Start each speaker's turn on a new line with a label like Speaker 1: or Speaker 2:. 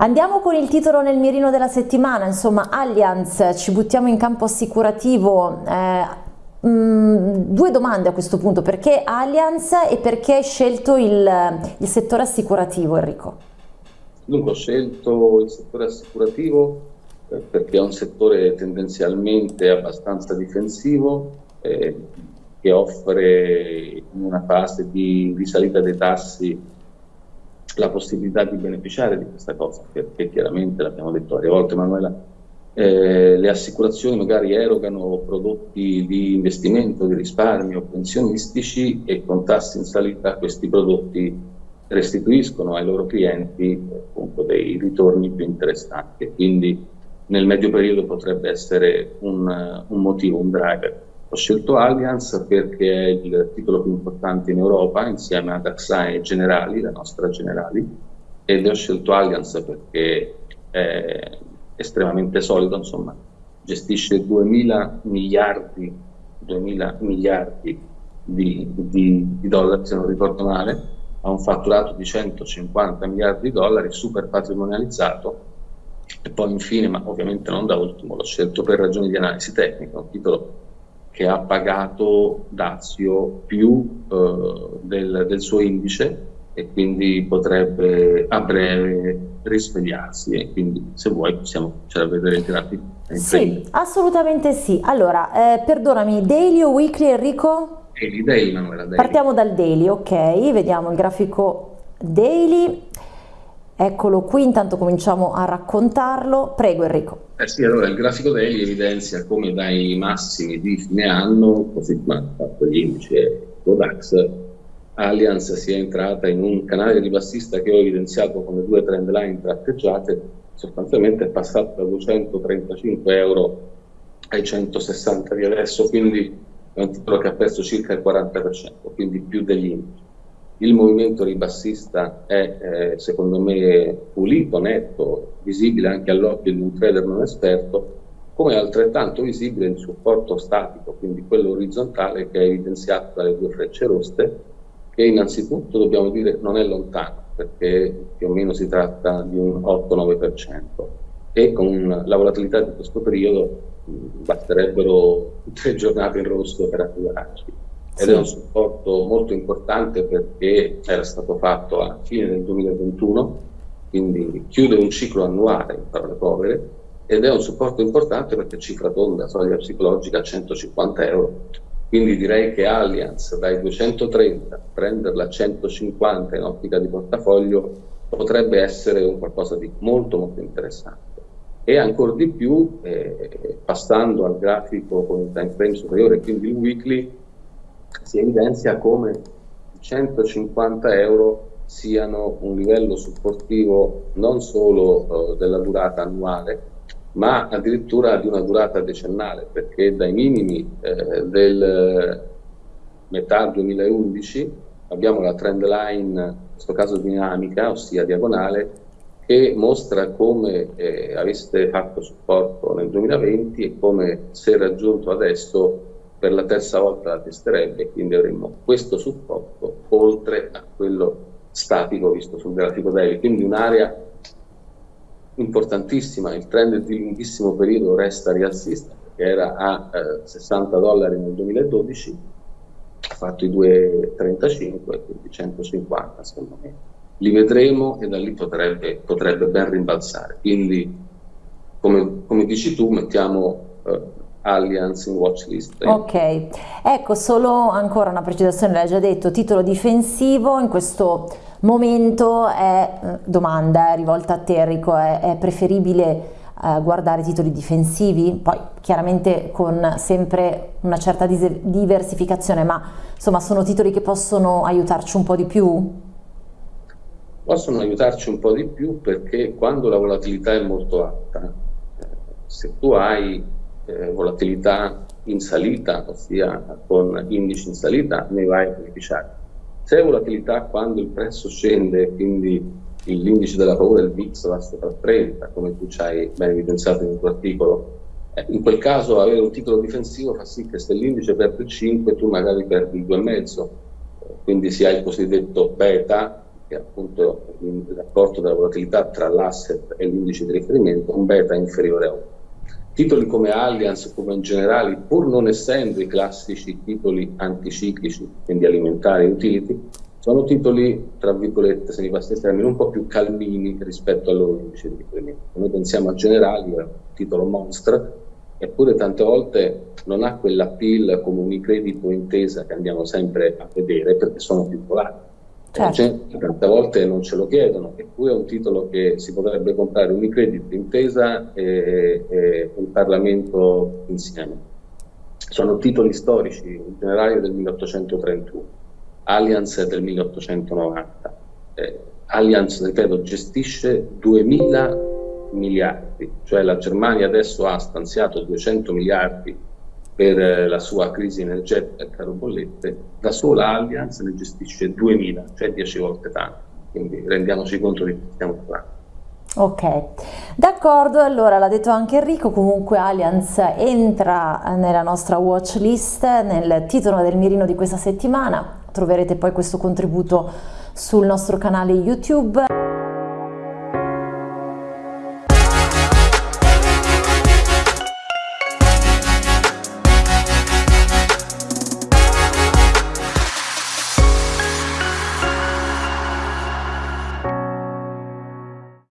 Speaker 1: Andiamo con il titolo nel mirino della settimana, insomma Allianz, ci buttiamo in campo assicurativo. Eh, mm, due domande a questo punto, perché Allianz e perché hai scelto il, il settore assicurativo Enrico?
Speaker 2: Dunque ho scelto il settore assicurativo eh, perché è un settore tendenzialmente abbastanza difensivo eh, che offre in una fase di risalita dei tassi la possibilità di beneficiare di questa cosa, perché chiaramente l'abbiamo detto varie volte Manuela, eh, le assicurazioni magari erogano prodotti di investimento, di risparmio, pensionistici e con tassi in salita questi prodotti restituiscono ai loro clienti appunto, dei ritorni più interessanti. Quindi nel medio periodo potrebbe essere un, un motivo, un driver. Ho scelto Allianz perché è il titolo più importante in Europa insieme ad AXA e Generali, la nostra Generali, ed ho scelto Allianz perché è estremamente solido, insomma, gestisce 2000 miliardi, 2000 miliardi di, di, di dollari, se non ricordo male, ha un fatturato di 150 miliardi di dollari, super patrimonializzato, e poi infine, ma ovviamente non da ultimo, l'ho scelto per ragioni di analisi tecnica, un titolo che ha pagato Dazio più eh, del, del, suo indice e quindi potrebbe a breve risvegliarsi e quindi se vuoi possiamo cominciare a vedere i grafici.
Speaker 1: Sì, assolutamente sì. Allora, eh, perdonami, daily o weekly Enrico?
Speaker 2: Daily, daily Manuela, daily.
Speaker 1: Partiamo dal daily, ok, vediamo il grafico daily. Eccolo qui, intanto cominciamo a raccontarlo. Prego Enrico.
Speaker 2: Eh sì, allora il grafico daily evidenzia come dai massimi di fine anno, così come fatto gli indici Codax, Allianz sia entrata in un canale ribassista che ho evidenziato come due trend line tratteggiate, sostanzialmente è passato da 235 euro ai 160 di adesso, quindi è un titolo che ha perso circa il 40%, quindi più degli indici il movimento ribassista è eh, secondo me pulito, netto, visibile anche all'occhio di un trader non esperto, come altrettanto visibile il supporto statico, quindi quello orizzontale che è evidenziato dalle due frecce rosse, che innanzitutto dobbiamo dire non è lontano, perché più o meno si tratta di un 8-9% e con la volatilità di questo periodo basterebbero tre giornate in rosso per arrivarci ed sì. è un supporto molto importante perché era stato fatto a fine del 2021, quindi chiude un ciclo annuale in parole povere, ed è un supporto importante perché cifra tonda, soglia psicologica a 150 euro. Quindi direi che Allianz dai 230 prenderla a 150 in ottica di portafoglio potrebbe essere un qualcosa di molto molto interessante. E ancora di più, eh, passando al grafico con il time frame superiore, quindi il weekly, si evidenzia come 150 euro siano un livello supportivo non solo eh, della durata annuale, ma addirittura di una durata decennale, perché dai minimi eh, del metà 2011 abbiamo la trend line, in questo caso dinamica, ossia diagonale, che mostra come eh, aveste fatto supporto nel 2020 e come se raggiunto adesso per la terza volta la testerebbe, quindi avremmo questo supporto oltre a quello statico visto sul grafico daily, quindi un'area importantissima, il trend di lunghissimo periodo resta rialzista, perché era a eh, 60 dollari nel 2012, ha fatto i 2,35, quindi 150 secondo me. Li vedremo e da lì potrebbe, potrebbe ben rimbalzare. Quindi, come, come dici tu, mettiamo eh, Allianz in watchlist.
Speaker 1: Ok, ecco solo ancora una precisazione, l'hai già detto, titolo difensivo in questo momento è, eh, domanda è rivolta a te Enrico, è, è preferibile eh, guardare titoli difensivi? Poi chiaramente con sempre una certa diversificazione, ma insomma sono titoli che possono aiutarci un po' di più?
Speaker 2: Possono aiutarci un po' di più perché quando la volatilità è molto alta, eh, se tu hai eh, volatilità in salita, ossia con indici in salita, ne vai a beneficiare. Se volatilità quando il prezzo scende, quindi l'indice della paura, il VIX, va sopra 30, come tu ci hai ben evidenziato nel tuo articolo, eh, in quel caso avere un titolo difensivo fa sì che se l'indice perde il 5 tu magari perdi il 2,5, quindi si ha il cosiddetto beta, che è appunto il rapporto della volatilità tra l'asset e l'indice di riferimento, un beta inferiore a 1. Titoli come Allianz, come in generale, pur non essendo i classici titoli anticiclici, quindi alimentari e utility, sono titoli, tra virgolette, se mi passa il termine, un po' più calmini rispetto al loro indice di riferimento. Noi pensiamo a Generali, un titolo monster, eppure tante volte non ha quell'appeal come Unicredit o Intesa che andiamo sempre a vedere perché sono più volatili. Certo. tante volte non ce lo chiedono, eppure è un titolo che si potrebbe comprare Unicredit, Intesa e, e il Parlamento insieme. Sono titoli storici, generali del 1831, Allianz del 1890. Eh, Allianz, ripeto, gestisce 2000 miliardi, cioè la Germania adesso ha stanziato 200 miliardi per eh, la sua crisi energetica caro bollette, da sola Allianz ne gestisce 2000, cioè 10 volte tanto, quindi rendiamoci conto di che stiamo parlando.
Speaker 1: Ok, d'accordo, allora l'ha detto anche Enrico, comunque Allianz entra nella nostra watch list, nel titolo del mirino di questa settimana, troverete poi questo contributo sul nostro canale YouTube.